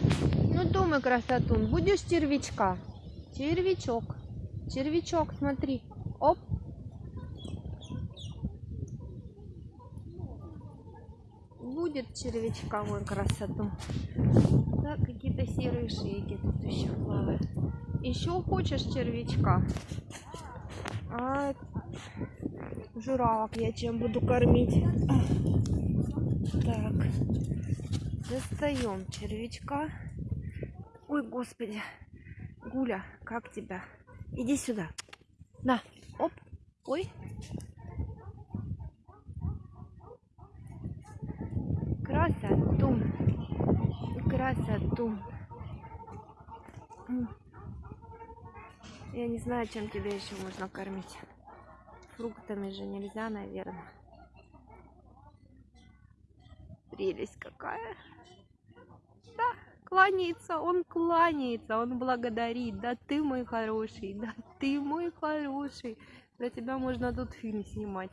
Ну, думай, красотун, будешь червячка? Червячок. Червячок, смотри. Оп. Будет червячка, вон красоту. Да, какие-то серые шейки тут еще плавают. Еще хочешь червячка? А, журавок я чем буду кормить? Достаем червячка. Ой, господи. Гуля, как тебя? Иди сюда. На, оп. Ой. Красоту. Красоту. Я не знаю, чем тебя еще можно кормить. Фруктами же нельзя, наверное. Прелесть какая. Да, кланяется, он кланяется, он благодарит. Да ты мой хороший, да ты мой хороший. Для тебя можно тут фильм снимать.